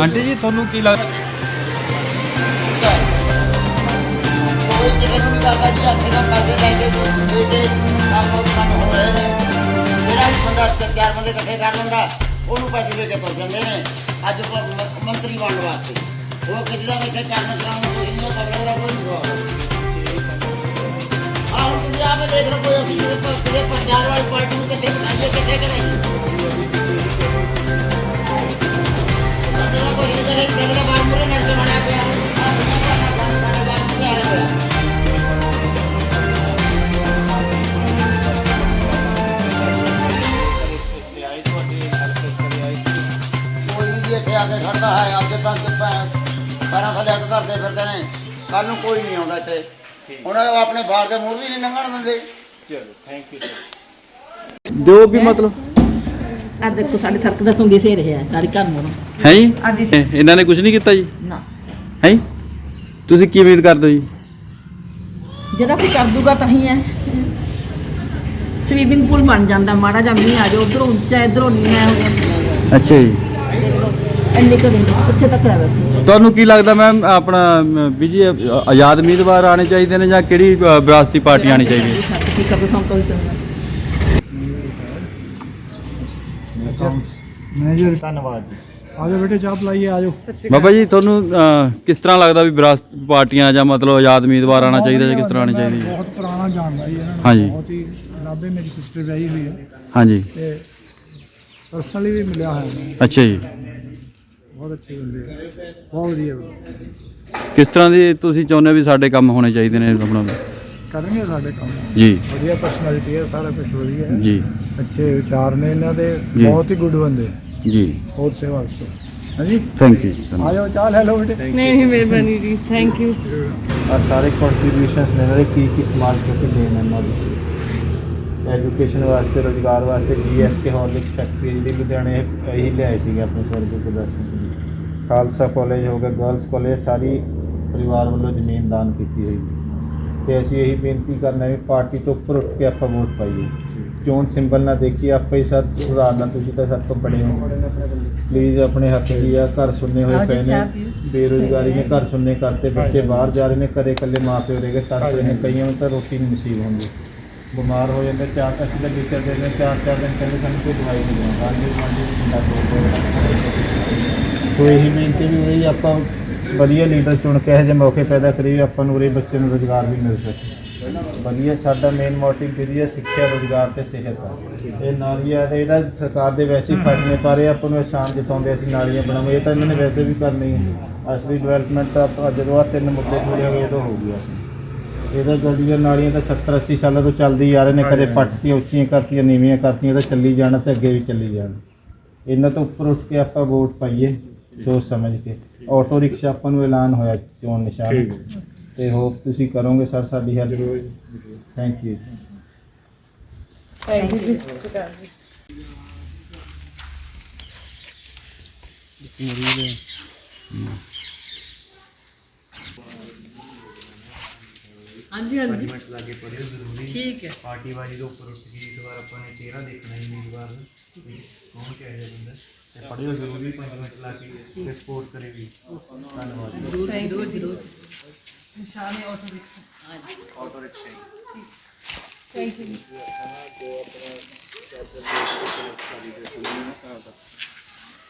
Aunty ji ਤੁਹਾਨੂੰ ਕੀ ਲੱਗਦਾ ਕੋਈ ਕਿਸੇ ਨੂੰ ਨਹੀਂ ਕਰਦਾ ਜੀ ਅੱਥੇ ਦਾ ਪੈਸੇ ਲੈ ਕੇ ਦੇ ਕੇ ਕੰਮ ਕੰਮ ਹੋ ਰਹੇ ਨੇ ਜਿਹੜਾ ਵੀ ਬੰਦਾ ਚਾਰ ਬੰਦੇ ਇਕੱਠੇ ਕਰ ਲੈਂਦਾ ਉਹਨੂੰ ਪੈਸੇ ਦੇ ਕੇ ਤੁਰ ਜਾਂਦੇ ਨੇ ਅੱਜ ਮੰਤਰੀ ਬਣਨ ਵਾਸਤੇ ਉਹ ਦਾ ਕਰਨ ਕਰਾਉਣ ਨੂੰ ਕੋਈ ਨਹੀਂ ਦਾ ਕੋਈ ਨਹੀਂ ਹੋਇਆ ਆਹ ਹੁਣ ਤੁਸੀਂ ਆਪੇ ਦੇਖ ਲਓ ਕੋਈ ਅਸੀਂ ਪੰਜਾਬ ਵਾਲੀ ਪਾਰਟੀ ਨੂੰ ਕਿੱਥੇ ਬਣਾਈਏ ਕਿੱਥੇ ਕਰਾਈਏ। ਸਾਡੇ ਕੇ ਖੜਦਾ ਹੈ ਅੱਜ ਤੱਕ ਪੈਰਾਂ ਥੱਲੇ ਹੱਥ ਧਰਦੇ ਫਿਰਦੇ ਨੇ। ਕੱਲ ਨੂੰ ਕੋਈ ਨਹੀਂ ਆਉਂਦਾ ਇੱਥੇ। ਉਹਨਾਂ ਨੇ ਆਪਣੇ ਬਾਹਰ ਦੇ ਮੂਰ ਵੀ ਨਹੀਂ ਲੰਘਣ ਦਿੰਦੇ। ਜੋ ਵੀ ਮਤਲਬ। ਆ ਦੇਖੋ ਸਾਡੇ ਸੜਕ ਦਾ ਸੰਗੀ ਸੇ ਰਿਹਾ ਸਾਡੇ ਘਰ ਮੋਰੋਂ ਹੈ ਜੀ? ਇਹ- ਇਹਨਾਂ ਨੇ ਕੁਝ ਨਹੀਂ ਕੀਤਾ ਜੀ? ਨਾ। ਹੈ? ਤੁਸੀਂ ਕੀ ਉਮੀਦ ਕਰਦੇ ਹੋ ਜੀ? ਜਿਹੜਾ ਕੋਈ ਕਰ ਦੂਗਾ ਤਾਂ ਹੀ ਹੈ। ਸਵੀਮਿੰਗ ਪੂਲ ਬਣ ਜਾਂਦਾ ਮਾੜਾ ਜਿਹਾ ਮੀਂਹ ਆ ਜਾ ਉਧਰੋਂ ਉੱਚਾ ਇਧਰੋਂ ਨੀਵਾਂ ਹੋ ਜਾਂਦਾ ਅੱਛਾ ਜੀ। ਇੰਨੇ ਕੁ ਦਿਨ ਕਿੱਥੇ ਤੱਕ ਆ ਵੈਸੇ ਤੁਹਾਨੂੰ ਕੀ ਲੱਗਦਾ ਮੈਮ ਆਪਣਾ ਅਮ, ਵੀ ਜੀ ਅ, ਆਜ਼ਾਦ ਉਮੀਦਵਾਰ ਆਣੇ ਚਾਹੀਦੇ ਨੇ ਜਾਂ ਕਿਹੜੀ ਅ, ਵਿਰਾਸਤੀ ਪਾਰਟੀ ਆਣੀ ਚਾਹੀਦੀ ਹੈ? ਠੀਕ ਆ ਬਸੋਂ ਤੋਂ ਹੀ ਚੰਗਾ ਮੈਨੇਜਰ। ਧੰਨਵਾਦ ਜੀ। ਆਜੋ ਬੇਟੇ ਚਾਹ ਪਲਾਈਏ ਆਜੋ ਬਾਬਾ ਜੀ ਤੁਹਾਨੂੰ ਕਿਸ ਤਰ੍ਹਾਂ ਲੱਗਦਾ ਵੀ ਵਿਰਾਸਤ ਪਾਰਟੀਆਂ ਜਾਂ ਮਤਲਬ ਆਜ਼ਾਦ ਉਮੀਦਵਾਰ ਆਣਾ ਚਾਹੀਦਾ ਜਾਂ ਕਿਸ ਤਰ੍ਹਾਂ ਆਣੀ ਚਾਹੀਦੀ ਹੈ? ਬਹੁਤ ਪੁਰਾਣਾ ਜਾਣਦਾ ਜੀ ਇਹਨਾਂ ਨੂੰ ਹਾਂਜੀ। ਬਹੁਤ ਹੀ ਲਾਭੇ ਮੇਰੀ ਸਿਸਟਰ ਰਹੀ ਹੋਈ ਹੈ। ਹਾਂਜੀ। ਤੇ ਪਰਸਨਲੀ ਵੀ ਮਿਲਿਆ ਹੋਇਆ ਅੱਛਾ ਜੀ। ਬਹੁਤ ਅੱਛੇ ਬੰਦੇ ਆ। ਬਹੁਤ ਵਧੀਆ। ਬੰਦੇ। ਕਿਸ ਤਰ੍ਹਾਂ ਦੀ ਤੁਸੀਂ ਚਾਹੁੰਦੇ ਹੋ ਵੀ ਸਾਡੇ ਕੰਮ ਹੋਣੇ ਚਾਹੀਦੇ ਨੇ ਆਪਣਾ? ਕਰਨਗੇ ਸਾਡੇ ਕੰਮ? ਜੀ। ਵਧੀਆ ਪਰਸਨੈਲਿਟੀ ਹੈ ਸਾਰਾ ਕੁਝ ਵਧੀਆ ਹੈ। ਜੀ। ਅੱਛੇ ਵਿਚਾਰ ਨੇ ਇਹਨਾਂ ਦੇ। ਬਹੁਤ ਹੀ ਗੁੱਡ ਬੰਦੇ। ਜੀ। ਬਹੁਤ ਸੇਵਾ ਕਰੋ ਹਾਂਜੀ? ਥੈਂਕ ਯੂ ਜੀ ਧੰਨਵਾਦ। ਆਜੋ ਚਾਹ ਲੈ ਲਓ ਬੇਟੇ। ਨਹੀਂ ਨਹੀਂ ਮਿਹਰਬਾਨੀ ਜੀ। ਥੈਂਕ ਯੂ ਆ ਸਾਰੇ ਕੰਟਰੀਬਿਊਸ਼ਨਸ ਨੇ ਜਿਹੜੇ ਕੀ ਕੀ ਸਮਾਜ ਕੇ ਦੇਣ ਇਹਨਾਂ ਦੀ? ਐਜੂਕੇਸ਼ਨ ਵਾਸਤੇ ਰੋਜ਼ਗਾਰ ਵਾਸਤੇ ਜੀਐਸਕੇ ਹਾਰਲਿਕਸ ਫੈਕਟਰੀ ਜਿਹੜੀ ਲੁਧਿਆਣੇ ਇਹੀ ਲਿਆਏ ਸੀਗੇ ਆਪਣੇ ਸਵਰਗੀ ਪ੍ਰਦਰਸ਼ਨ ਖਾਲਸਾ ਕਾਲਜ ਹੋ ਗਿਆ ਗਰਲਸ ਕਾਲਜ ਸਾਰੀ ਪਰਿਵਾਰ ਵੱਲੋਂ ਜ਼ਮੀਨ ਦਾਨ ਕੀਤੀ ਹੋਈ। ਤੇ ਅਸੀਂ ਇਹੀ ਬੇਨਤੀ ਕਰਨਾ ਵੀ ਪਾਰਟੀ ਤੋਂ ਉੱਪਰ ਉੱਠ ਕੇ ਆਪਾਂ ਵੋਟ ਪਾਈਏ। ਚੋਣ ਸਿੰਬਲ ਨਾ ਦੇਖੀਏ ਆਪਾਂ ਹੀ ਸਭ ਸੁਧਾਰਨਾ ਤੁਸੀਂ ਤਾਂ ਸਭ ਤੋਂ ਬੜੇ ਹੋ। ਪਲੀਜ਼ ਆਪਣੇ ਹੱਥ ਦੀ ਆ ਘਰ ਸੁਣਨੇ ਹੋਏ ਪਏ ਨੇ। ਬੇਰੁਜ਼ਗਾਰੀ ਨੇ ਘਰ ਸੁਣਨੇ ਕਰਤੇ ਬੱਚੇ ਬਾਹਰ ਜਾ ਰਹੇ ਨੇ ਘਰੇ ਇਕੱਲੇ ਮਾਂ ਪਿਓ ਰਹਿ ਗਏ ਤੜਫ ਰਹੇ ਨੇ ਕਈਆਂ ਨੂੰ ਤਾਂ ਰੋਟੀ ਨਹੀਂ ਨਸੀਬ ਹੁੰਦੀ। ਬਿਮਾਰ ਹੋ ਜਾਂਦੇ ਚਾਰ ਅਸੀਂ ਤਾਂ ਵਿਚਰ ਦੇ ਨੇ ਚਾਰ ਚਾਰ ਦਿਨ ਕਹਿੰਦੇ ਸਾਨੂੰ ਕੋਈ ਦਵਾਈ ਨਹੀਂ ਦਿੰਦਾ ਤੋੜ ਕੋਈ ਇਹੀ ਬੇਨਤੀ ਵੀ ਹੋਈ ਆਪਾਂ ਵਧੀਆ ਲੀਡਰ ਚੁਣ ਕੇ ਇਹੋ ਜਿਹੇ ਮੌਕੇ ਪੈਦਾ ਕਰੀਏ ਆਪਾਂ ਨੂੰ ਉਰੇ ਬੱਚੇ ਨੂੰ ਰੋਜ਼ਗਾਰ ਵੀ ਮਿਲ ਸਕੇ। ਵਧੀਆ ਸਾਡਾ ਮੇਨ ਮੋਟਿਵ ਵਧੀਆ ਸਿੱਖਿਆ ਰੋਜ਼ਗਾਰ ਤੇ ਸਿਹਤ ਆ। ਇਹ ਨਾਲੀਆਂ ਤੇ ਇਹਦਾ ਸਰਕਾਰ ਦੇ ਵੈਸੇ ਹੀ ਫੰਡ ਨੇ ਪਰ ਆਪਾਂ ਨੂੰ ਸ਼ਾਨ ਜਿਤਾਉਂਦੇ ਅਸੀਂ ਨਾਲੀਆਂ ਬਣਾਵਾਂਗੇ ਇਹ ਤਾਂ ਇਹਨਾਂ ਨੇ ਵੈਸੇ ਵੀ ਕਰਨੀ ਹੈ। ਅਸਲੀ ਡਿਵੈਲਪਮੈਂਟ ਤਾਂ ਆਪਾਂ ਜਦੋਂ ਆ ਤਿੰਨ ਮੁੱਦੇ ਪੂਰੇ ਹੋ ਗਏ ਉਦੋਂ ਹੋ ਗਿਆ। ਇਹਦਾ ਗਲੀਆਂ ਨਾਲੀਆਂ ਤਾਂ 70 80 ਸਾਲਾਂ ਤੋਂ ਚੱਲਦੀ ਆ ਰਹੇ ਨੇ ਕਦੇ ਪੱਟਤੀਆਂ ਉੱਚੀਆਂ ਕਰਤੀਆਂ ਨੀਵੀਆਂ ਕਰਤੀਆਂ ਤਾਂ ਚੱਲੀ ਜਾਣਾ ਤੇ ਅੱਗੇ ਵੀ ਚੱਲੀ ਜਾਣਾ। ਇਹਨਾਂ ਤੋਂ ਉੱਪਰ ਉੱਠ ਕੇ ਆਪਾਂ ਵੋਟ ਪਾਈਏ। ਸੋਚ ਸਮਝ ਕੇ। ਆਟੋ ਰਿਕਸ਼ਾ ਆਪਾਂ ਨੂੰ ਐਲਾਨ ਹੋਇਆ ਚੋਣ ਨਿਸ਼ਾਨ। ਤੇ ਹੋਪ ਤੁਸੀਂ ਕਰੋਗੇ ਸਰ ਸਾਡੀ help thank you thank you ਜੀ। ਹਾਂਜੀ ਹਾਂਜੀ। ਠੀਕ ਹੈ। ਪਾਰਟੀਬਾਜ਼ੀ ਦੇ ਉੱਪਰ ਉੱਠ ਕੇ ਇਸ ਵਾਰ ਆਪਾਂ ਨੇ ਚਿਹਰਾ ਦੇਖਣਾ ਹੀ ਉਮੀਦਵਾਰ ਦਾ ਵੀ ਕੌਣ ਕਿਹੋ ਤੇ ਪੜ੍ਹਿਓ ਜ਼ਰੂਰੀ 5 ਮਿੰਟ ਲਾ ਕੇ ਤੇ ਸਪੋਰਟ ਕਰੇ ਵੀ ਧੰਨਵਾਦ ਜ਼ਰੂਰ ਜ਼ਰੂਰ ਜ਼ਰੂਰ ਥੈਂਕ ਯੂ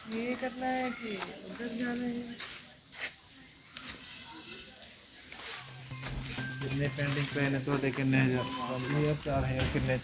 ये करना है कि उधर जाना है ਜਿੰਨੇ ਪੈਂਡਿੰਗ ਪਏ ਨੇ ਤੁਹਾਡੇ ਕਿੰਨੇ ਹਜ਼ਾਰ 5000 4000 ਕਿੰਨੇ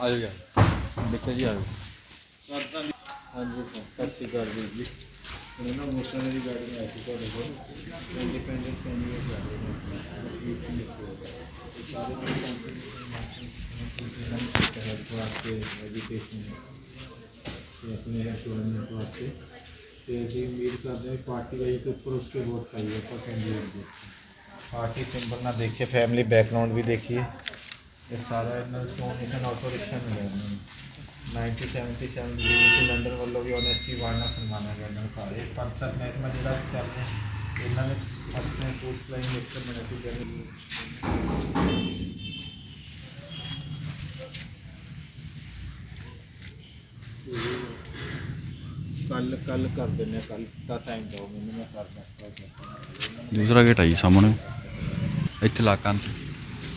ਚ ਸਰ ਜੂਗਾ ਆਜੋ ਯਾਰ। ਦੇਖੋ ਜੀ ਆਜੋ ਹਾਂਜੀ ਸਰ ਸਤਿ ਸ਼੍ਰੀ ਅਕਾਲ ਵੀਰ ਜੀ। ਉਹਨਾਂ ਨੂੰ ਮੋਟਰ ਦੀ ਗਾੜੀ ਆਈ ਸੀ ਤੁਹਾਡੇ ਕੋਲ। ਇੰਡੀਪੈਂਡੈਂਟ ਕੈਂਡੀਡੇਟ ਜਾ ਰਹੇ ਨੇ ਇਹ ਸਾਰੇ ਹੈਲਪ ਵਾਸਤੇ ਐਜੂਕੇਸ਼ਨ ਤੇ ਆਪਣੇ ਐਮਪਲੋਇਮੈਂਟ ਵਾਸਤੇ। ਤੇ ਅਸੀਂ ਉਮੀਦ ਕਰਦੇ ਹਾਂ ਕਿ ਪਾਰਟੀ ਵਾਈਜ਼ ਦੇ ਉੱਪਰ ਉਸ ਕੇ ਵੋਟ ਪਾਈਏ ਆਪਾਂ ਕੈਂਡੀਡੇਟ ਦੇ ਪਾਰਟੀ ਸਿੰਬਲ ਨਾ ਦੇਖੇ ਫੈਮਿਲੀ ਸਾਰਾ ਇਹਨਾਂ ਨੂੰ। ਸੋਨੇਸ਼ਨ ਆਟੋ ਰਿਕਸ਼ਾ ਮਿਲਿਆ ਇਹਨਾਂ ਨੂੰ 1977 ਦੇ ਵਿੱਚ ਲੰਡਨ ਵੱਲੋਂ ਵੀ ਓਨੈਸਟੀ ਅਵਾਰਡ ਨਾਲ ਸਨਮਾਨਿਆ ਗਿਆ ਇਹਨਾਂ ਨੂੰ ਸਾਰੇ ਪੰਜ, ਸੱਤ ਮਹਿਕਮਾ ਜਿਹੜਾ ਚੱਲ ਰਿਹਾ, ਇਹਨਾਂ ਨੇ ਆਪਣੇ ਪੋਸਟ ਫਲਾਈਂਗ ਮਿਕਸਰ ਬਣੇ ਸੀ ਜਿਹੜੇ ਕੱਲ ਕੱਲ ਕਰ ਦਿੰਦੇ ਕੱਲ ਦਾ ਟਾਈਮ ਦਿਓ ਮੈਨੂੰ ਮੈਂ ਕਰਦਾ ਦੂਸਰਾ ਗੇਟ ਆਈ ਸਾਹਮਣੇ। ਇੱਥੇ ਲਾ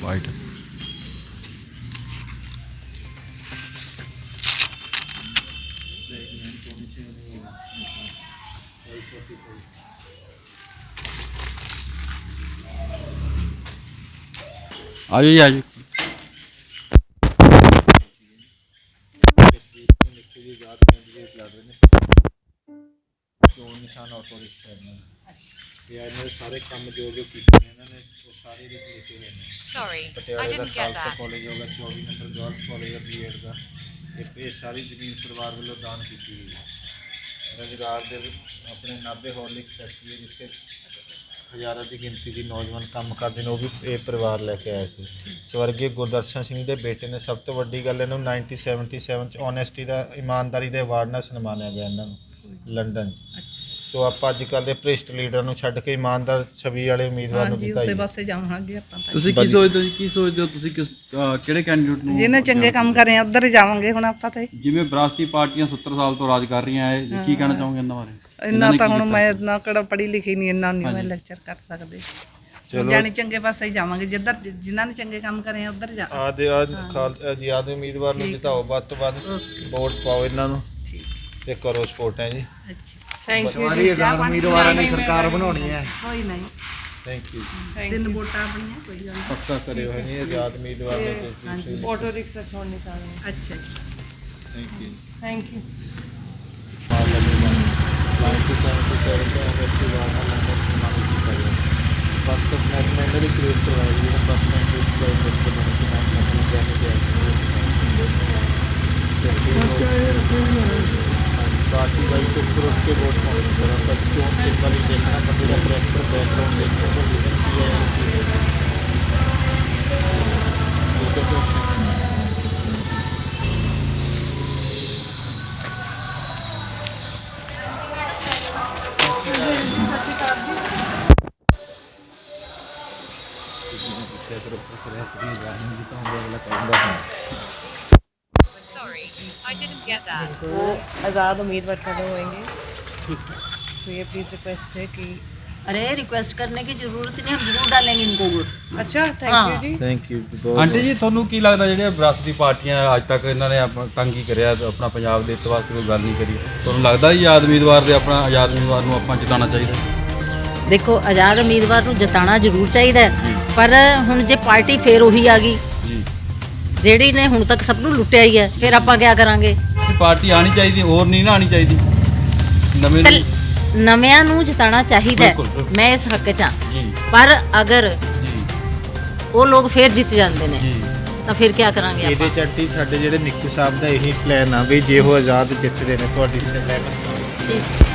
ਵਾਈਟ ਆਜੋ ਜੀ ਆਜੋ। ਚੋਣ ਨਿਸ਼ਾਨ ਆਟੋ ਰਿਕਸ਼ਾ ਇਹਨਾਂ ਦਾ? ਇਹਨਾਂ ਦੇ ਸਾਰੇ ਕੰਮ ਜੋ ਜੋ ਕੀਤੇ ਨੇ ਇਹਨਾਂ ਨੇ ਉਹ ਸਾਰੇ ਦੇ ਲਿਖੇ ਹੋਏ ਨੇ। Sorry, I ਪਟਿਆਲੇ ਦਾ didn't get Khalsa that. College ਹੋਗਾ 24 ਨੰਬਰ ਗਰਲਸ ਕਾਲਜ ਹੈ ਬੀਐਡ ਦਾ। ਇੱਕ ਇਹ ਸਾਰੀ ਜ਼ਮੀਨ ਪਰਿਵਾਰ ਵੱਲੋਂ ਦਾਨ ਕੀਤੀ ਗਈ ਹੈ। ਰੁਜ਼ਗਾਰ ਦੇ ਵਿੱਚ ਆਪਣੇ ਨਾਭੇ ਹਾਰਲਿਕਸ ਫੈਕਟਰੀ ਹੈ ਜਿੱਥੇ ਹਜ਼ਾਰਾਂ ਦੀ ਗਿਣਤੀ ਦੀ ਨੌਜਵਾਨ ਕੰਮ ਕਰਦੇ ਨੇ, ਉਹ ਵੀ ਇਹ ਪਰਿਵਾਰ ਲੈ ਕੇ ਆਇਆ ਸੀ ਸਵਰਗੀ ਗੁਰਦਰਸ਼ਨ ਸਿੰਘ ਦੇ ਬੇਟੇ ਨੇ ਸਭ ਤੋਂ ਵੱਡੀ ਗੱਲ ਇਹਨੂੰ 1977 ਚ ਓਨੈਸਟੀ ਦਾ, ਇਮਾਨਦਾਰੀ ਦੇ ਅਵਾਰਡ ਨਾਲ ਸਨਮਾਨਿਆ ਗਿਆ ਇਹਨਾਂ ਨੂੰ, ਲੰਡਨ 'ਚ। ਤੋ ਆਪਾਂ ਅੱਜ ਕੱਲ੍ਹ ਦੇ ਭ੍ਰਿਸ਼ਟ ਲੀਡਰ ਨੂੰ ਛੱਡ ਕੇ ਇਮਾਨਦਾਰ ਛਵੀ ਵਾਲੇ ਉਮੀਦਵਾਰ ਨੂੰ ਹਾਂਜੀ ਦਿੱਤਾ ਉਸੇ ਜੀ ਪਾਸੇ ਜਾਵਾਂਗੇ ਆਪਾਂ ਤਾਂ। ਤੁਸੀਂ ਕੀ ਸੋਚਦੇ ਹੋ ਜੀ ਕੀ ਸੋਚਦੇ ਹੋ ਤੁਸੀਂ ਕਿਸ ਅਹ ਕਿਹੜੇ ਕੈਂਡੀਡੇਟ ਨੂੰ ਜਿਹਨੇ ਚੰਗੇ ਕੰਮ ਕਰੇ ਆ ਉਧਰ ਹੀ ਜਾਵਾਂਗੇ ਹੁਣ ਆਪਾਂ ਤਾਂ। ਜਿਵੇਂ ਵਿਰਾਸਤੀ ਪਾਰਟੀਆਂ 70 ਸਾਲ ਤੋਂ ਰਾਜ ਕਰ ਰਹੀਆਂ ਹੈ ਕੀ ਕਹਿਣਾ ਚਾਹੋਗੇ ਇਹਨਾਂ ਬਾਰੇ? ਇੰਨਾ ਤਾਂ ਹੁਣ ਮੈਂ ਨਾ ਕਿਹੜਾ ਪੜ੍ਹੀ ਲਿਖੀ ਨਹੀਂ ਇੰਨਾ ਨਹੀਂ ਮੈਂ ਲੈਕਚਰ ਕਰ ਸਕਦੇ। ਜਾਣੀ ਚੰਗੇ ਪਾਸੇ ਹੀ ਜਾਵਾਂਗੇ ਜਿੱਧਰ ਜਿਨ੍ਹਾਂ ਨੇ ਚੰਗੇ ਕੰਮ ਕਰੇ ਆ ਉਧਰ ਜਾ। ਆਦੇ ਆ ਖਾਲ ਆਜ਼ਾਦ ਉਮੀਦਵਾਰ ਨੂੰ ਜਿਤਾਓ ਵੱਧ ਤੋਂ ਵੱਧ ਵੋਟ ਪਾਓ ਇਹਨਾਂ ਨੂੰ ਤੇ ਕਰੋ ਸਪੋਰਟ ਹੈ ਜੀ। ਅੱਛਾ। ਥੈਂਕ ਯੂ ਸਾਰੀ ਆਜ਼ਾਦ ਉਮੀਦਵਾਰਾਂ ਦੀ ਸਰਕਾਰ ਬਣਾਉਣੀ ਹੈ। ਕੋਈ ਨਹੀਂ। ਥੈਂਕ ਯੂ ਤਿੰਨ ਵੋਟਾਂ ਆਪਣੀਆਂ ਕੋਈ ਗੱਲ ਨਹੀਂ। ਪੱਕਾ ਕਰਿਓ ਹੈ ਜੀ ਆਜ਼ਾਦ ਉਮੀਦਵਾਰ ਨੇ ਹਾਂਜੀ। ਆਟੋ ਰਿਕਸ਼ਾ ਛੋੜਨੇ ਚਾਹੁੰਦੇ ਅੱਛਾ thank you thank you First of party wise ਤੇ ਗਰੁੱਪ ਕੇ ਵੋਟ ਪਾਉਣੀ ਤਰ੍ਹਾਂ ਤਾਂ ਕਿਉਂ ਇੱਕ ਵਾਰੀ ਦੇਖਣਾ? ਬੰਦੇ ਦਾ ਕਰੈਕਟਰ ਬੈਕਗ੍ਰਾਉਂਡ ਦੇਖਣਾ ਉਹਦਾ ਰੀਜ਼ਨ ਕੀ ਹੈ? ਕਿਹੜਾ ਕਰੈਕਟਰ ਹੈ ਕਿ ਜਾਣੀ ਤਾਂ ਉਹ ਅਗਲਾ ਕਹਿੰਦਾ ਹੈ। I didn't get that. वो आज़ाद उम्मीदवार खड़े होंगे ठीक है तो ये प्लीज़ रिक्वेस्ट है कि अरे रिक्वेस्ट करने की जरूरत नहीं हम जरूर डालेंगे इनको वोट अच्छा थैंक हाँ। You ji thank you aunty ji ਤੁਹਾਨੂੰ ਕੀ ਲੱਗਦਾ ਜਿਹੜੀਆਂ ਵਿਰਾਸਤੀ ਪਾਰਟੀਆਂ ਅੱਜ ਤੱਕ ਇਹਨਾਂ ਨੇ ਆਪਣਾ ਤੰਗ ਹੀ ਕਰਿਆ ਤੇ ਆਪਣਾ ਪੰਜਾਬ ਦੇ ਹਿੱਤ ਵਾਸਤੇ ਕੋਈ ਗੱਲ ਨਹੀਂ ਕਰੀ ਤੁਹਾਨੂੰ ਲੱਗਦਾ ਜੀ ਆਜ਼ਾਦ ਉਮੀਦਵਾਰ ਦੇ ਆਪਣਾ ਆਜ਼ਾਦ ਉਮੀਦਵਾਰ ਨੂੰ ਆਪਾਂ ਜਿਤਾਉਣਾ ਚਾਹੀਦਾ ਦੇਖੋ ਆਜ਼ਾਦ ਉਮੀਦਵਾਰ ਨੂੰ ਜਿਤਾਉਣਾ ਜ਼ਰੂਰ ਚਾਹੀਦਾ ਹੈ, ਪਰ ਹੁਣ ਜੇ ਪਾਰਟੀ ਫੇਰ ਉਹੀ ਆ ਗਈ ਜੀ ਜਿਹੜੀ ਨੇ ਹੁਣ ਤੱਕ ਸਭ ਨੂੰ ਲੁੱਟਿਆ ਹੀ ਹੈ ਫਿਰ ਆਪਾਂ ਕੀ ਕਰਾਂਗੇ? ਇਹ ਪਾਰਟੀ ਆਣੀ ਚਾਹੀਦੀ ਹੋਰ ਨਹੀਂ ਨਾ ਆਣੀ ਚਾਹੀਦੀ। ਨਵੇਂ ਤਾਂ ਨਵਿਆਂ ਨੂੰ ਜਿਤਾਉਣਾ ਚਾਹੀਦਾ ਹੈ। ਬਿਲਕੁਲ, ਬਿਲਕੁਲ। ਮੈਂ ਇਸ ਹੱਕ 'ਚ ਹਾਂ। ਜੀ। ਪਰ ਅਗਰ ਜੀ। ਉਹ ਲੋਕ ਫੇਰ ਜਿੱਤ ਜਾਂਦੇ ਨੇ ਜੀ। ਤਾਂ ਫਿਰ ਕੀ ਕਰਾਂਗੇ ਇਹਦੇ ਆਪਾਂ? ਚੱਟੀ ਸਾਡੇ ਜਿਹੜੇ ਨਿੱਕੂ ਸਾਹਿਬ ਦਾ ਇਹੀ ਪਲਾਨ ਆ ਵੀ ਜੇ ਉਹ ਆਜ਼ਾਦ ਜਿੱਤਦੇ ਨੇ ਤੁਹਾਡੀ ਸਹਿਮਤ ਠੀਕ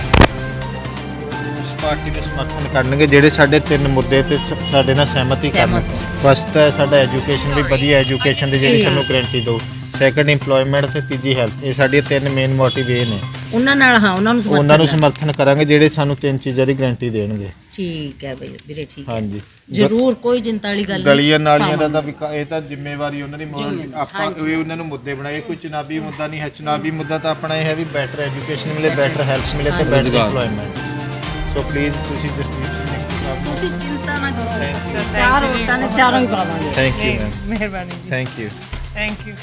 ਪਾਰਟੀ ਨੂੰ ਸਮਰਥਨ ਕਰਨਗੇ ਜਿਹੜੇ ਸਾਡੇ ਤਿੰਨ ਮੁੱਦੇ ਤੇ ਸ- ਸਾਡੇ ਨਾਲ ਸਹਿਮਤੀ ਕਰਨ ਸਹਿਮਤ। ਫਸਟ ਹੈ ਸਾਡਾ ਐਜੂਕੇਸ਼ਨ ਵੀ ਵਧੀਆ ਐਜੂਕੇਸ਼ਨ ਦੀ ਜਿਹੜੀ ਜੀ। ਸਾਨੂੰ ਗਰੰਟੀ ਦਿਓ ਸੈਕੰਡ EMPLOYMENT ਤੇ ਤੀਜੀ ਹੈਲਥ ਇਹ ਸਾਡੀਆਂ ਤਿੰਨ ਮੇਨ ਮੋਟਿਵ ਇਹ ਨੇ। ਉਹਨਾਂ ਨਾਲ ਹਾਂ ਉਹਨਾਂ ਨੂੰ ਸਮਰਥਨ ਉਹਨਾਂ ਨੂੰ ਕਰਨਾ। ਸਮਰਥਨ ਕਰਾਂਗੇ ਜਿਹੜੇ ਸਾਨੂੰ ਤਿੰਨ ਚੀਜ਼ਾਂ ਦੀ ਗਰੰਟੀ ਦੇਣਗੇ। ਠੀਕ ਹੈ ਬਈ ਵੀਰੇ ਠੀਕ ਹੈ। ਹਾਂਜੀ। ਜ਼ਰੂਰ ਕੋਈ ਚਿੰਤਾ ਵਾਲੀ ਗੱਲ ਨਹੀਂ। ਗਲੀਆਂ ਨਾਲੀਆਂ ਦਾ। ਤਾਂ ਵਿਕਾ- ਇਹ ਤਾਂ ਜ਼ਿੰਮੇਵਾਰੀ ਉਹਨਾਂ ਦੀ ਮੋਰ- ਆਪਾਂ ਇਹ ਉਹਨਾਂ ਨੂੰ ਮੁੱਦੇ ਬਣਾਏ। ਕੋਈ ਚੁਣਾਵੀ ਮੁੱਦਾ ਨਹੀਂ ਹੈ ਚੁਣਾਵੀ ਮੁੱਦਾ ਤਾਂ ਆਪਣਾ ਇਹ ਹੈ ਵੀ ਬੈਟਰ ਐਜੂਕੇਸ਼ਨ ਮਿਲੇ ਬੈਟਰ ਹੈਲਥ ਮਿਲੇ ਤੇ ਬੈਟਰ। EMPLOYMENT ਸੋ ਪਲੀਜ਼ ਤੁਸੀਂ ਜਸਦੀਪ ਸਿੰਘ ਤੁਸੀਂ ਚਿੰਤਾ ਨਾ ਕਰੋ। ਚਾਰ ਔਰਤਾਂ ਨੇ ਚਾਰੋਂ ਹੀ ਪਾਵਾਂਗੇ ਥੈਂਕ ਯੂ ਮੈਮ ਮਿਹਰਬਾਨੀ ਜੀ। Thank you thank you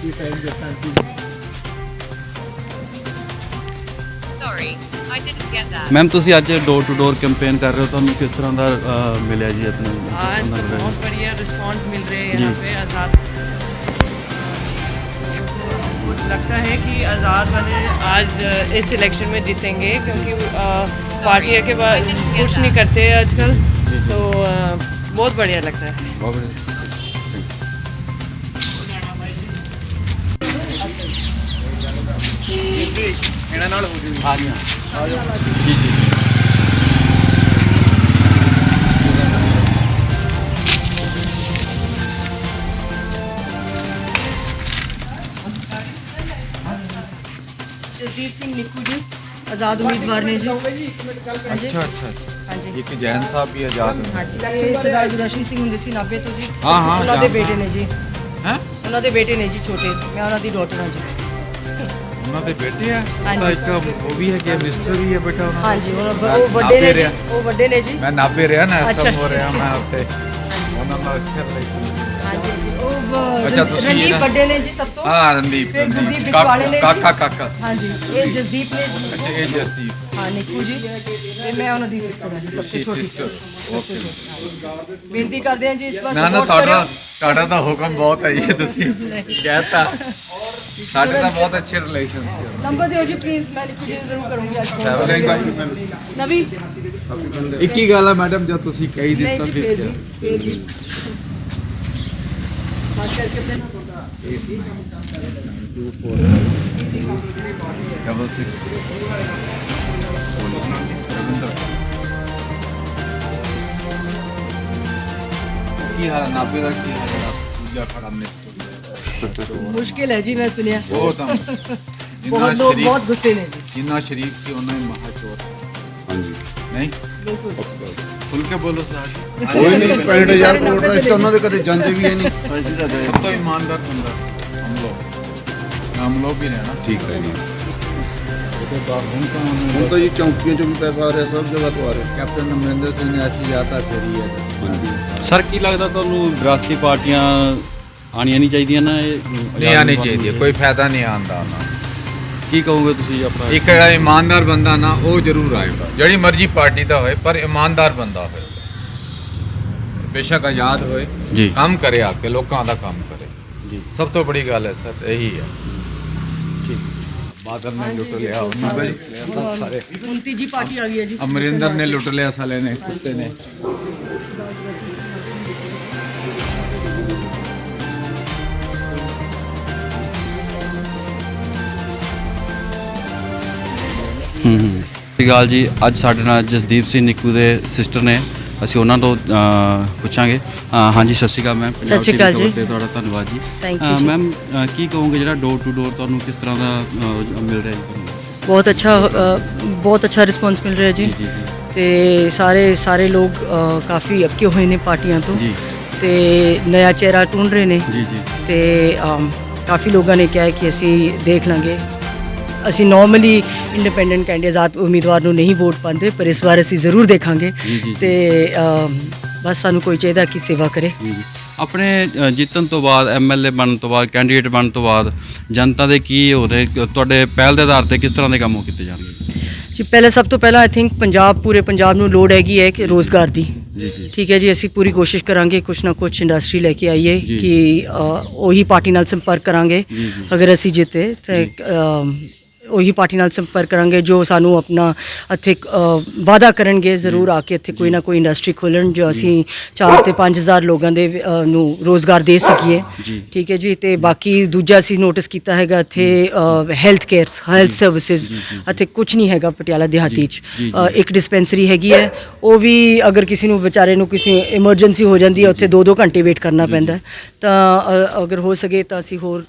thank you sir Jasdeep ji sorry I didn't get that ma'am ਤੁਸੀਂ ਅੱਜ ਡੋਰ ਟੂ ਡੋਰ ਕੈਂਪੇਨ ਕਰ ਰਹੇ ਹੋ ਤੁਹਾਨੂੰ ਕਿਸ ਤਰ੍ਹਾਂ ਦਾ ਮਿਲਿਆ ਜੀ ਆਪਣੇ ਬਹੁਤ ਬੜੀਆ ਰਿਸਪਾਂਸ ਮਿਲ ਰਿਹਾ ਹੈ ਯਹਾਂ ਪੇ ਆਜ਼ਾਦ लगता है कि आज़ाद वाले आज इस इलेक्शन में जीतेंगे क्योंकि पार्टी के बाद कुछ नहीं करते आजकल। तो बहुत बढ़िया लगता है। जी जी। ਜਸਦੀਪ ਸਿੰਘ ਨਿੱਕੂ ਜੀ ਆਜ਼ਾਦ ਉਮੀਦਵਾਰ ਨੇ ਜੀ। ਅੱਛਾ ਅੱਛਾ ਹਾਂਜੀ। ਇੱਕ ਜੈਨ ਸਾਹਿਬ ਵੀ ਆਜ਼ਾਦ ਨੇ ਹਾਂਜੀ। ਇਹ ਸਰਦਾਰ ਗੁਰਦਰਸ਼ਨ ਸਿੰਘ ਹੁੰਦੇ ਸੀ ਨਾਭੇ ਤੋਂ ਜੀ। ਹਾਂ, ਹਾਂ, ਉਹਨਾਂ ਦੇ। ਬੇਟੇ ਨੇ ਜੀ। ਹੈ? ਉਹਨਾਂ ਦੇ ਬੇਟੇ ਨੇ ਜੀ ਛੋਟੇ। ਮੈਂ ਉਹਨਾਂ ਦੀ ਡਾਟਰ ਹਾਂ ਜੀ। ਉਹਨਾਂ ਦੇ ਬੇਟੇ ਆ? ਹਾਂਜੀ। ਤਾਂ ਇੱਕ ਉਹ ਵੀ ਹੈਗੇ ਮਿਨਿਸਟਰ ਵੀ ਹੈ ਬੇਟਾ ਉਹਨਾਂ। ਹਾਂਜੀ ਉਹ ਵੱਡੇ ਨੇ। ਉਹ ਵੱਡੇ ਨੇ ਜੀ। ਮੈਂ ਨਾਭੇ ਰਿਹਾ ਨਾ ਐਸਐਮ ਹੋ। ਰਿਹਾ ਮੈਂ ਉੱਥੇ। ਉਹਨਾਂ ਦਾ ਅੱਛਾ ਰਿਲੇਸ਼ਨ ਹਾਂਜੀ। ਅੱਛਾ, ਤੁਸੀਂ ਰਣਦੀਪ ਇਹਦਾ- ਵੱਡੇ ਨੇ ਜੀ ਸਭ ਤੋਂ। ਹਾਂ ਰਣਦੀਪ ਫਿਰ ਰਣਦੀਪ। ਗੁਰਦੀਪ ਵਿਚਵਾਲੇ ਨੇ ਜੀ। ਕਾਕਾ ਕਾਕਾ। ਹਾਂਜੀ ਇਹ ਜਸਦੀਪ ਨੇ ਜੀ। ਅੱਛਾ ਇਹ ਜਸਦੀਪ। ਹਾਂ ਨਿੱਕੂ ਜੀ। ਤੇ ਮੈਂ ਉਹਨਾਂ ਦੀ ਸਿਸਟਰ ਹਾਂ ਜੀ ਸਭ ਤੋਂ ਛੋਟੀ ਸਿਸਟਰ ਓਕੇ ਬੇਨਤੀ ਕਰਦੇ ਹਾਂ ਜੀ ਇਸ ਵਾਰ ਨਾ ਨਾ support ਤੁਹਾਡਾ ਕਰਿਓ। ਤੁਹਾਡਾ ਤਾਂ ਹੁਕਮ ਬਹੁਤ ਹੈ ਜੀ ਤੁਸੀਂ ਕਹਿਤਾ। ਸਾਡੇ ਤਾਂ ਬਹੁਤ ਅੱਛੇ ਰਿਲੇਸ਼ਨ ਸੀ। ਨੰਬਰ ਦਿਓ ਜੀ ਪਲੀਜ਼ ਮੈਂ ਨਿੱਕੂ ਜੀ ਨੂੰ ਜ਼ਰੂਰ ਕਰੂੰਗੀ ਅੱਜ phone। ਨਵੀ। ਇੱਕ ਹੀ ਗੱਲ ਹੈ ਮੈਡਮ ਜਦ ਤੁਸੀਂ ਕਹੀ ਨਹੀਂ ਦਿੱਤਾ ਜੀ ਫੇਰ ਫਿਰ ਵੀ ਫੇਰ ਵੀ। ਖਾਸ ਕਰਕੇ ਡਬਲ 6 ਰਵਿੰਦਰ। ਕੀ ਹਾਲ ਹੈ? ਨਾਬੇ ਦਾ ਕੀ ਹਾਲ ਹੈ? ਦੂਜਾ ਖੜਾ ਮਿਨਿਸਟਰ ਮੁਸ਼ਕਿਲ ਹੈ ਜੀ ਮੈਂ ਸੁਣਿਆ। ਬਹੁਤ ਆ ਬਹੁਤ ਲੋਕ ਬਹੁਤ ਗੁੱਸੇ ਨੇ ਜੀ। ਜਿੰਨਾ ਸ਼ਰੀਫ ਸੀ ਉਹਨਾਂ ਹੀ ਮਹਾਚੋਰ ਹਾਂਜੀ। ਨਹੀਂ? ਬਿਲਕੁਲ। ਖੁੱਲ ਕੇ ਬੋਲੋ ਸਾਡੀ ਕੋਈ ਨਹੀਂ 65000 ਕਰੋੜ ਦਾ ਇਸ ਤਾਂ ਉਹਨਾਂ ਦੇ ਕਦੇ ਜਾਂਦੇ ਵੀ ਹੈ ਨਹੀਂ। ਸਭ ਤੋਂ ਇਮਾਨਦਾਰ ਬੰਦਾ ਹਮ ਲੋਗ ਹਮ ਲੋਗ ਵੀ ਨੇ ਨਾ ਠੀਕ ਹੈ ਜੀ। ਉਹਦੇ ਬਾਅਦ ਹੁਣ ਤਾਂ ਤਾਂ ਜੀ ਚੌਂਕੀਆਂ ਚੋਂ ਵੀ ਪੈਸਾ ਆ ਰਿਹਾ ਸਭ ਜਗ੍ਹਾ ਤੋਂ ਆ ਰਿਹਾ। ਕੈਪਟਨ ਅਮਰਿੰਦਰ ਸਿੰਘ ਨੇ ਐਸੀ ਯਾਤਾ ਕਰੀ ਹੈ। ਸਰ ਕੀ ਲੱਗਦਾ ਤੁਹਾਨੂੰ ਵਿਰਾਸਤੀ ਪਾਰਟੀਆਂ ਆਣੀਆਂ ਨਹੀਂ ਚਾਹੀਦੀਆਂ ਨਾ ਇਹ? ਨਹੀਂ ਆਣੀ ਚਾਹੀਦੀ ਕੋਈ ਫਾਇਦਾ ਨਹੀਂ ਆਉਂਦਾ ਉਹਨਾਂ ਨੂੰ। ਕੀ ਕਹੋਗੇ ਤੁਸੀਂ ਆਪਣਾ? ਇੱਕ ਜਿਹੜਾ ਇਮਾਨਦਾਰ ਬੰਦਾ ਨਾ ਉਹ ਜ਼ਰੂਰ ਆਏਗਾ ਜਿਹੜੀ ਮਰਜ਼ੀ ਪਾਰਟੀ ਦਾ ਹੋਏ ਪਰ ਇਮਾਨਦਾਰ ਬੰਦਾ ਹੋਏ। ਬੇਸ਼ੱਕ ਆਜ਼ਾਦ ਹੋਏ ਜੀ। ਕੰਮ ਕਰੇ ਆ ਕੇ ਲੋਕਾਂ ਦਾ ਕੰਮ ਕਰੇ। ਜੀ। ਸਭ ਤੋਂ ਬੜੀ ਗੱਲ ਹੈ ਸਰ ਇਹੀ ਹੈ। ਬਾਦਲ ਨੇ ਲੁੱਟ ਲਿਆ ਉਹਨਾਂ ਨੇ ਲੁੱਟ ਲਿਆ ਸਭ ਸਾਰੇ। ਹੁਣ ਤੀਜੀ ਪਾਰਟੀ ਆ ਗਈ ਹੈ ਜੀ। ਅਮਰਿੰਦਰ ਨੇ ਲੁੱਟ ਲਿਆ ਸਾਲੇ ਨੇ ਕੁੱਤੇ ਨੇ। ਹੂੰ ਹੂੰ ਅਕਾਲ ਜੀ। ਅੱਜ ਸਾਡੇ ਨਾਲ ਜਸਦੀਪ ਸਿੰਘ ਨਿੱਕੂ ਦੇ ਸਿਸਟਰ ਨੇ। ਅਸੀਂ ਉਹਨਾਂ ਤੋਂ ਅ, ਪੁੱਛਾਂਗੇ। ਅ, ਹਾਂਜੀ ਸਤਿ ਸ਼੍ਰੀ ਅਕਾਲ ਮੈਮ। ਸਤਿ ਸ਼੍ਰੀ ਅਕਾਲ ਜੀ। ਤੁਹਾਡਾ ਧੰਨਵਾਦ ਜੀ। Thank you ਜੀ। ਮੈਮ ਕੀ ਕਹੋਗੇ ਜਿਹੜਾ ਡੋਰ ਟੂ ਡੋਰ ਤੁਹਾਨੂੰ ਕਿਸ ਤਰ੍ਹਾਂ ਦਾ ਅ, ਮਿਲ ਰਿਹਾ ਜੀ ਤੁਹਾਨੂੰ? ਬਹੁਤ ਅੱਛਾ ਅ, ਬਹੁਤ ਅੱਛਾ ਰਿਸਪੌਂਸ ਮਿਲ ਰਿਹਾ ਜੀ। ਜੀ ਤੇ ਸਾਰੇ ਸਾਰੇ ਲੋਕ ਅ, ਕਾਫੀ ਅੱਕੇ ਹੋਏ ਨੇ ਪਾਰਟੀਆਂ ਤੋਂ। ਜੀ। ਤੇ ਨया ਚਿਹਰਾ ਢੂੰਢ ਰਹੇ ਨੇ। ਜੀ ਜੀ। ਤੇ ਅਮ, ਕਾਫੀ ਲੋਕਾਂ ਨੇ ਕਿਹਾ ਹੈ ਕਿ ਅਸੀਂ ਦੇਖ ਲਾਂਗੇ। ਅਸੀਂ ਨਾਰਮਲੀ ਇੰਡੀਪੈਂਡੈਂਟ ਕੈਂਡੀਡੇਟ ਆਜ਼ਾਦ ਉਮੀਦਵਾਰ ਨੂੰ ਨਹੀਂ ਵੋਟ ਪਾਉਂਦੇ ਪਰ ਇਸ ਵਾਰ ਅਸੀਂ ਜ਼ਰੂਰ ਦੇਖਾਂਗੇ। ਤੇ ਬਸ ਸਾਨੂੰ ਕੋਈ ਚਾਹੀਦਾ ਕਿ ਸੇਵਾ ਕਰੇ। ਆਪਣੇ ਜਿੱਤਣ ਤੋਂ ਬਾਅਦ ਐਮਐਲਏ ਬਣਨ ਤੋਂ ਬਾਅਦ ਕੈਂਡੀਡੇਟ ਬਣਨ ਤੋਂ ਬਾਅਦ ਜਨਤਾ ਦੇ ਕੀ ਹੋ ਰਹੇ ਤੁਹਾਡੇ ਪਹਿਲ ਦੇ ਆਧਾਰ ਤੇ ਕਿਸ ਤਰ੍ਹਾਂ ਦੇ ਕੰਮ ਉਹ ਕੀਤੇ ਜਾਣਗੇ? ਜੀ ਪਹਿਲੇ ਸਭ ਤੋਂ ਪਹਿਲਾਂ ਆਈ ਥਿੰਕ ਪੰਜਾਬ ਪੂਰੇ ਪੰਜਾਬ ਨੂੰ ਲੋੜ ਹੈਗੀ ਹੈ ਕਿ ਰੋਜ਼ਗਾਰ ਦੀ। ਠੀਕ ਹੈ ਜੀ ਅਸੀਂ ਪੂਰੀ ਕੋਸ਼ਿਸ਼ ਕਰਾਂਗੇ ਕੁਛ ਨਾ ਕੁਛ ਇੰਡਸਟਰੀ ਲੈ ਕੇ ਆਈਏ। ਕਿ ਉਹੀ ਪਾਰਟੀ ਨਾਲ ਸੰਪਰਕ ਕਰਾਂਗੇ। ਅਗਰ ਅਸੀਂ ਜਿੱਤੇ ਤੇ ਉਹੀ ਪਾਰਟੀ ਨਾਲ ਸੰਪਰਕ ਕਰਾਂਗੇ ਜੋ ਸਾਨੂੰ ਆਪਣਾ ਇੱਥੇ ਵਾਅਦਾ ਕਰਨਗੇ ਜ਼ਰੂਰ ਆ ਕੇ ਇੱਥੇ ਕੋਈ ਨਾ ਕੋਈ ਇੰਡਸਟਰੀ ਖੋਲਣ ਜੋ ਅਸੀਂ 4 ਤੇ 5000 ਲੋਕਾਂ ਦੇ ਅ, ਨੂੰ ਰੋਜ਼ਗਾਰ ਦੇ ਸਕੀਏ। ਠੀਕ ਹੈ ਜੀ ਤੇ ਬਾਕੀ ਦੂਜਾ ਅਸੀਂ ਨੋਟਿਸ ਕੀਤਾ ਹੈਗਾ ਇੱਥੇ ਹੈਲਥ ਕੇਅਰ ਹੈਲਥ ਸਰਵਿਸਿਜ਼ ਇੱਥੇ ਕੁਝ ਨਹੀਂ ਹੈਗਾ ਪਟਿਆਲਾ ਦਿਹਾਤੀ ਚ। ਅ, ਇੱਕ ਡਿਸਪੈਂਸਰੀ ਹੈਗੀ ਹੈ ਉਹ ਵੀ ਅਗਰ ਕਿਸੇ ਨੂੰ ਵਿਚਾਰੇ ਨੂੰ ਕਿਸੇ ਐਮਰਜੈਂਸੀ ਹੋ ਜਾਂਦੀ ਹੈ ਉੱਥੇ 2-2 ਘੰਟੇ ਵੇਟ ਕਰਨਾ ਪੈਂਦਾ ਹੈ। ਤਾਂ ਅ, ਅਗਰ ਹੋ ਸਕੇ ਤਾਂ ਅਸੀਂ ਹੋਰ